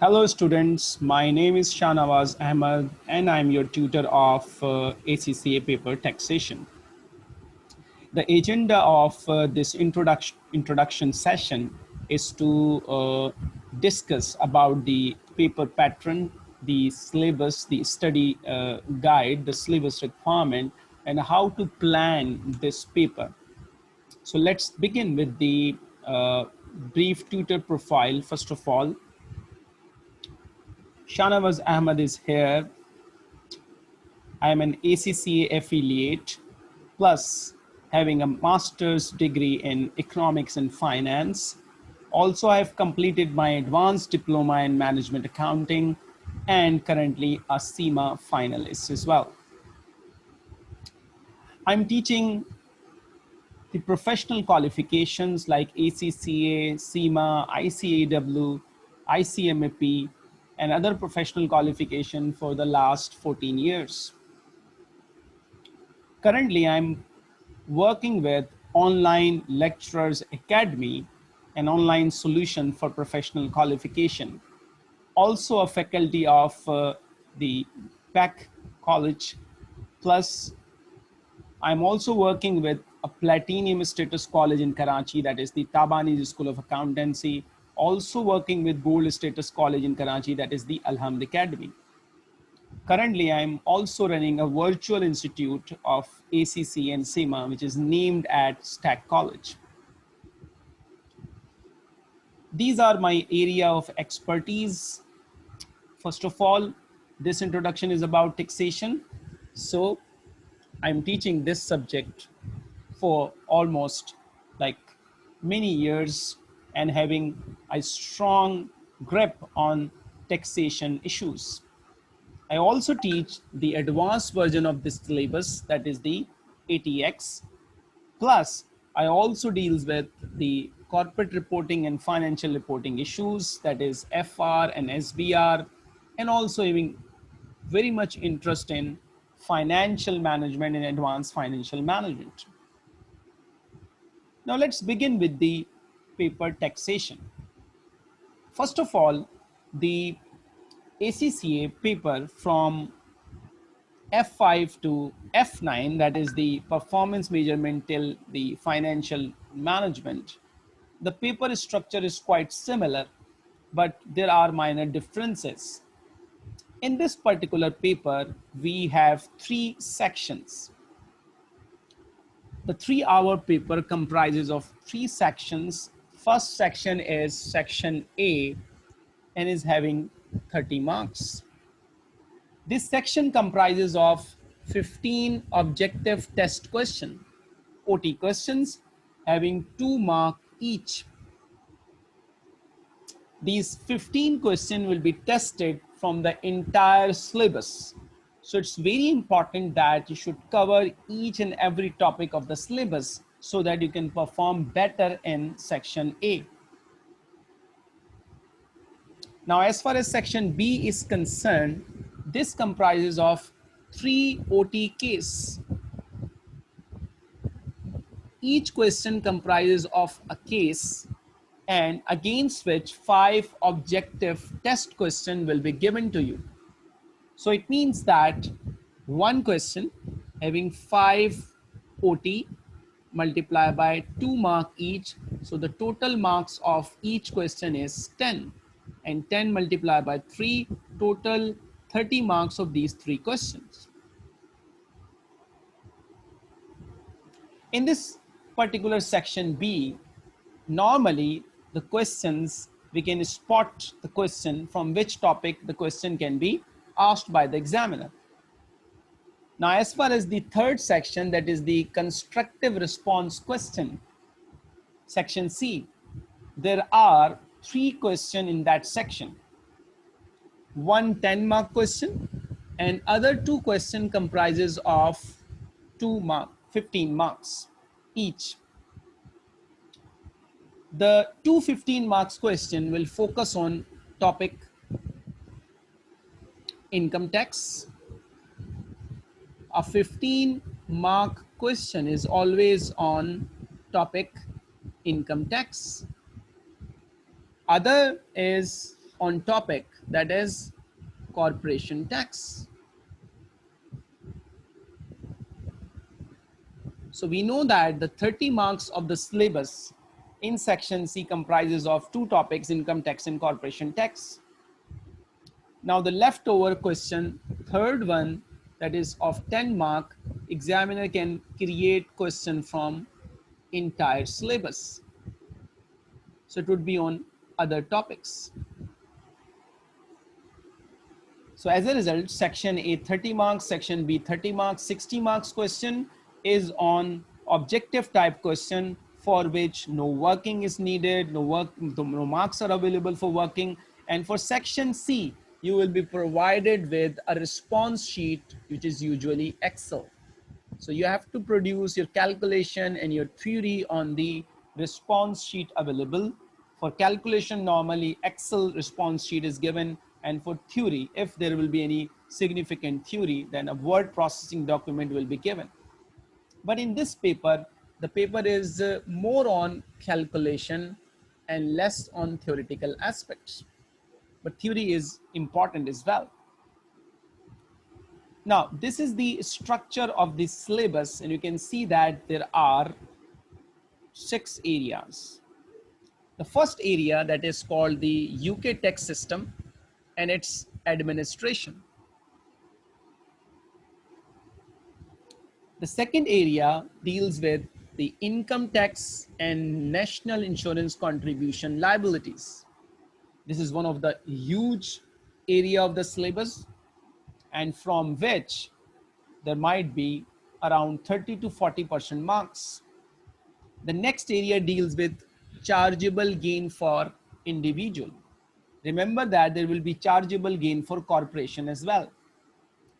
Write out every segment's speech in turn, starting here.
Hello students, my name is Shanawaz Ahmed and I'm your tutor of uh, ACCA paper taxation. The agenda of uh, this introduction, introduction session is to uh, discuss about the paper pattern, the syllabus, the study uh, guide, the syllabus requirement, and how to plan this paper. So let's begin with the uh, brief tutor profile. First of all, Shanawaz Ahmed is here. I am an ACCA affiliate, plus having a master's degree in economics and finance. Also, I have completed my advanced diploma in management accounting and currently a CIMA finalist as well. I'm teaching the professional qualifications like ACCA, CIMA, ICAW, ICMAP, and other professional qualification for the last 14 years. Currently, I'm working with Online Lecturers Academy, an online solution for professional qualification. Also a faculty of uh, the Peck College. Plus, I'm also working with a platinum status college in Karachi, that is the Tabani School of Accountancy, also working with gold status college in Karachi, that is the Alhamd Academy. Currently, I'm also running a virtual institute of ACC and CIMA, which is named at Stack College. These are my area of expertise. First of all, this introduction is about taxation. So I'm teaching this subject for almost like many years and having a strong grip on taxation issues. I also teach the advanced version of this syllabus, that is the ATX. Plus, I also deals with the corporate reporting and financial reporting issues, that is FR and SBR, and also having very much interest in financial management and advanced financial management. Now let's begin with the paper taxation. First of all, the ACCA paper from F5 to F9, that is the performance measurement till the financial management. The paper structure is quite similar, but there are minor differences. In this particular paper, we have three sections. The three hour paper comprises of three sections. First section is section A and is having 30 marks. This section comprises of 15 objective test question, OT questions having two mark each. These 15 questions will be tested from the entire syllabus. So it's very important that you should cover each and every topic of the syllabus so that you can perform better in section A. Now, as far as section B is concerned, this comprises of three OT. Each question comprises of a case and against which five objective test question will be given to you. So it means that one question having five OT multiplied by two mark each. So the total marks of each question is 10 and 10 multiplied by 3 total 30 marks of these three questions. In this particular section B, normally the questions, we can spot the question from which topic the question can be asked by the examiner. Now, as far as the third section, that is the constructive response question, section C, there are three questions in that section. One 10 mark question and other two question comprises of two mark, 15 marks each. The two 15 marks question will focus on topic income tax. A 15 mark question is always on topic income tax other is on topic that is corporation tax. So we know that the 30 marks of the syllabus in section C comprises of two topics, income tax and corporation tax. Now the leftover question, third one, that is of 10 mark, examiner can create question from entire syllabus. So it would be on other topics. So as a result, section A 30 marks, section B 30 marks, 60 marks question is on objective type question for which no working is needed, no work, no marks are available for working. And for section C, you will be provided with a response sheet, which is usually Excel. So you have to produce your calculation and your theory on the response sheet available. For calculation, normally Excel response sheet is given. And for theory, if there will be any significant theory, then a word processing document will be given. But in this paper, the paper is uh, more on calculation and less on theoretical aspects. But theory is important as well. Now, this is the structure of the syllabus and you can see that there are six areas. The first area that is called the UK tax system and its administration. The second area deals with the income tax and national insurance contribution liabilities. This is one of the huge area of the syllabus and from which there might be around 30 to 40% marks. The next area deals with chargeable gain for individual. Remember that there will be chargeable gain for corporation as well.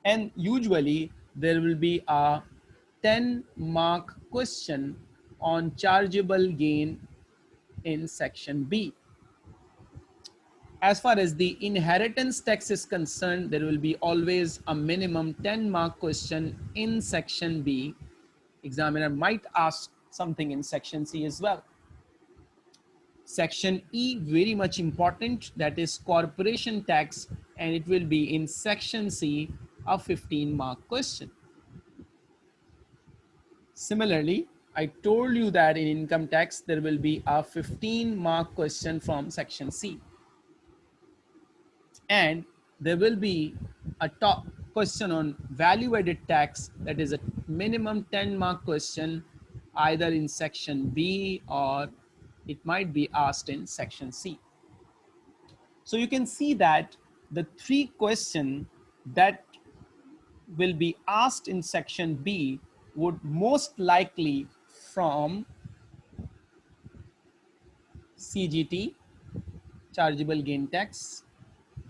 And usually there will be a 10 mark question on chargeable gain in section B. As far as the inheritance tax is concerned, there will be always a minimum 10 mark question in section B. Examiner might ask something in section C as well. Section E, very much important, that is corporation tax, and it will be in section C, a 15 mark question. Similarly, I told you that in income tax, there will be a 15 mark question from section C. And there will be a top question on value added tax that is a minimum 10 mark question either in section B or it might be asked in section C. So you can see that the three questions that will be asked in section B would most likely from CGT, chargeable gain tax,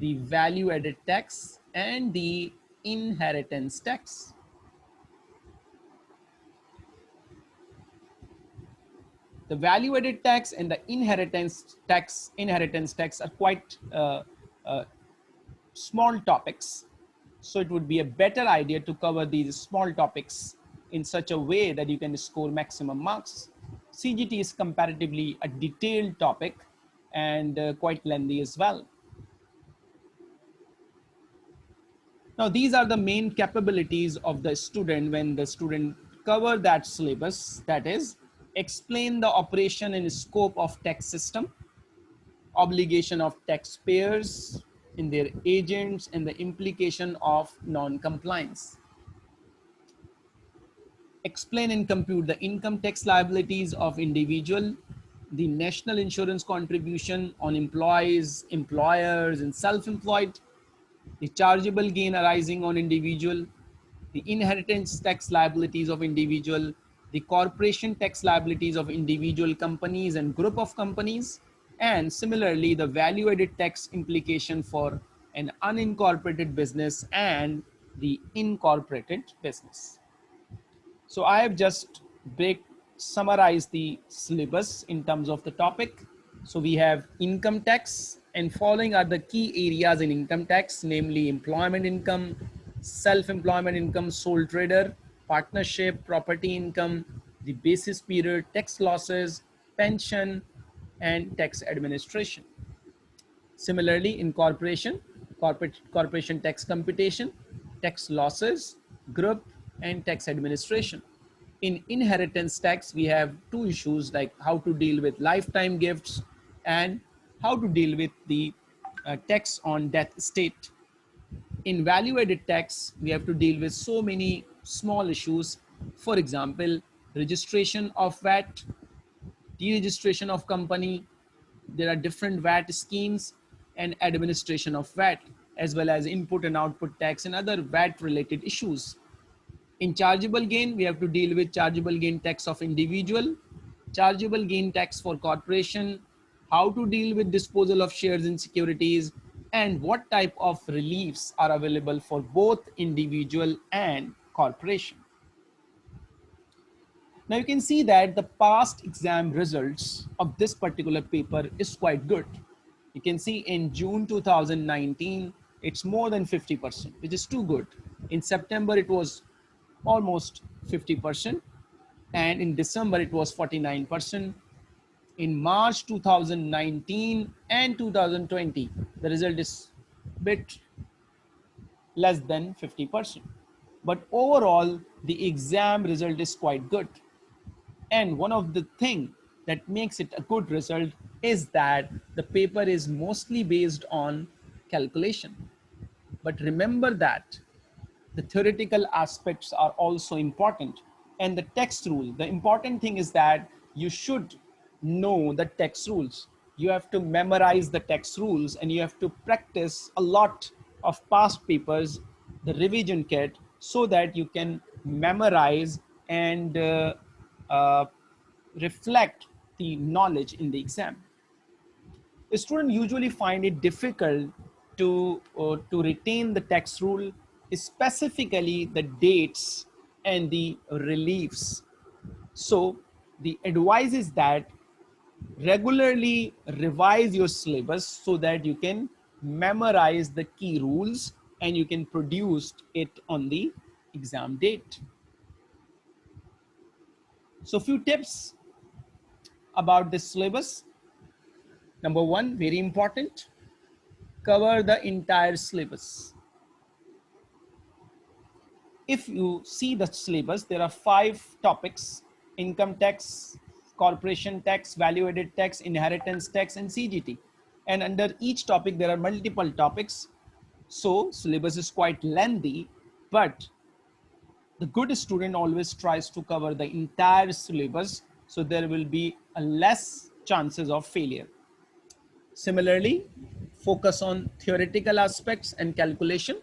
the value added tax, and the inheritance tax. The value added tax and the inheritance tax, inheritance tax are quite uh, uh, small topics. So it would be a better idea to cover these small topics in such a way that you can score maximum marks. CGT is comparatively a detailed topic and uh, quite lengthy as well. Now, these are the main capabilities of the student when the student cover that syllabus, that is, explain the operation and scope of tax system, obligation of taxpayers in their agents, and the implication of non-compliance. Explain and compute the income tax liabilities of individual, the national insurance contribution on employees, employers, and self-employed, the chargeable gain arising on individual, the inheritance tax liabilities of individual, the corporation tax liabilities of individual companies and group of companies, and similarly, the value added tax implication for an unincorporated business and the incorporated business. So I have just break, summarized the syllabus in terms of the topic. So we have income tax and following are the key areas in income tax, namely employment income, self-employment income, sole trader, partnership, property income, the basis period, tax losses, pension, and tax administration. Similarly, in corporation, corporate corporation tax computation, tax losses, group, and tax administration. In inheritance tax, we have two issues like how to deal with lifetime gifts and how to deal with the uh, tax on death state. In value added tax, we have to deal with so many small issues. For example, registration of VAT, deregistration of company, there are different VAT schemes and administration of VAT as well as input and output tax and other VAT related issues. In chargeable gain, we have to deal with chargeable gain tax of individual, chargeable gain tax for corporation, how to deal with disposal of shares in securities, and what type of reliefs are available for both individual and corporation. Now you can see that the past exam results of this particular paper is quite good. You can see in June 2019, it's more than 50%, which is too good. In September, it was almost 50%. And in December, it was 49%. In March 2019 and 2020, the result is bit less than 50%. But overall, the exam result is quite good. And one of the thing that makes it a good result is that the paper is mostly based on calculation. But remember that the theoretical aspects are also important and the text rule. The important thing is that you should know the text rules. You have to memorize the text rules and you have to practice a lot of past papers, the revision kit, so that you can memorize and uh, uh, reflect the knowledge in the exam. A student usually find it difficult to, uh, to retain the text rule, specifically the dates and the reliefs. So the advice is that regularly revise your syllabus so that you can memorize the key rules and you can produce it on the exam date. So few tips about this syllabus. Number one, very important, cover the entire syllabus. If you see the syllabus, there are five topics, income tax, corporation tax, value added tax, inheritance tax, and CGT. And under each topic, there are multiple topics. So syllabus is quite lengthy, but the good student always tries to cover the entire syllabus. So there will be a less chances of failure. Similarly, focus on theoretical aspects and calculation.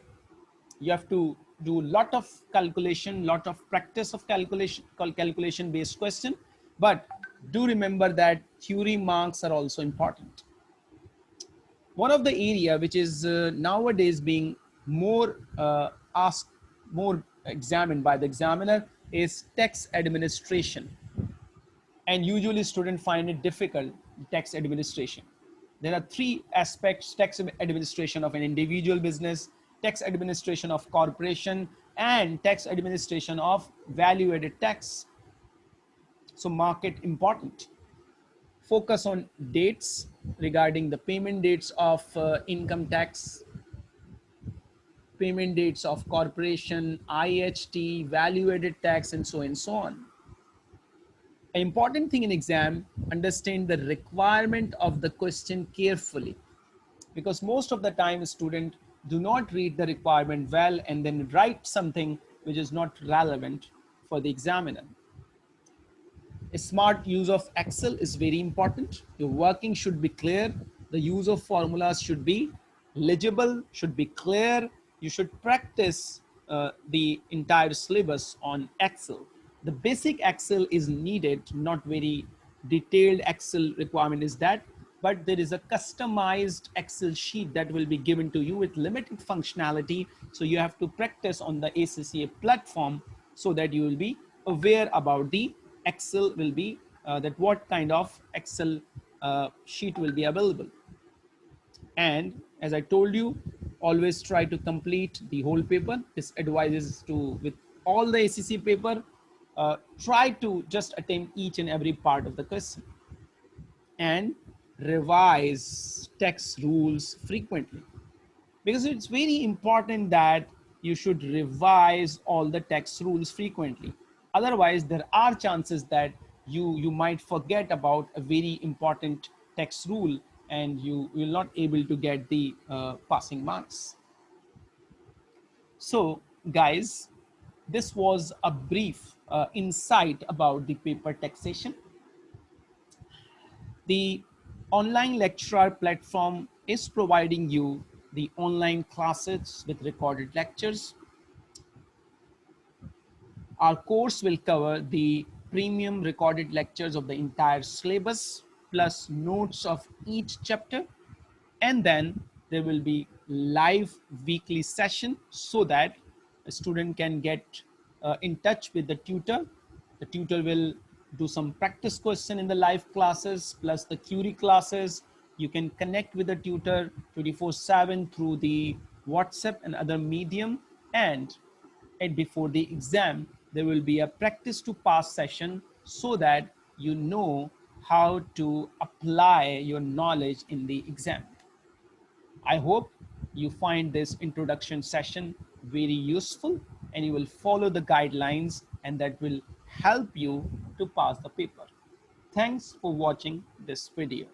You have to do a lot of calculation, lot of practice of calculation, calculation based question, but do remember that theory marks are also important. One of the area which is uh, nowadays being more uh, asked, more examined by the examiner is tax administration. And usually students find it difficult, tax administration. There are three aspects, tax administration of an individual business, tax administration of corporation, and tax administration of value added tax. So market important. Focus on dates regarding the payment dates of uh, income tax, payment dates of corporation, IHT, value added tax, and so and so on. An important thing in exam, understand the requirement of the question carefully because most of the time student do not read the requirement well and then write something which is not relevant for the examiner. Smart use of Excel is very important. Your working should be clear. The use of formulas should be legible, should be clear. You should practice uh, the entire syllabus on Excel. The basic Excel is needed, not very detailed Excel requirement is that, but there is a customized Excel sheet that will be given to you with limited functionality. So you have to practice on the ACCA platform so that you will be aware about the Excel will be uh, that what kind of Excel uh, sheet will be available. And as I told you, always try to complete the whole paper. This advises to, with all the ACC paper, uh, try to just attempt each and every part of the question. And revise text rules frequently because it's very important that you should revise all the text rules frequently otherwise there are chances that you you might forget about a very important text rule and you will not able to get the uh, passing marks so guys this was a brief uh, insight about the paper taxation. The online lecturer platform is providing you the online classes with recorded lectures. Our course will cover the premium recorded lectures of the entire syllabus plus notes of each chapter and then there will be live weekly session so that a student can get uh, in touch with the tutor. The tutor will do some practice question in the live classes plus the Curie classes. You can connect with the tutor 24 7 through the WhatsApp and other medium. And, and before the exam, there will be a practice to pass session so that you know how to apply your knowledge in the exam. I hope you find this introduction session very useful and you will follow the guidelines and that will help you to pass the paper. Thanks for watching this video.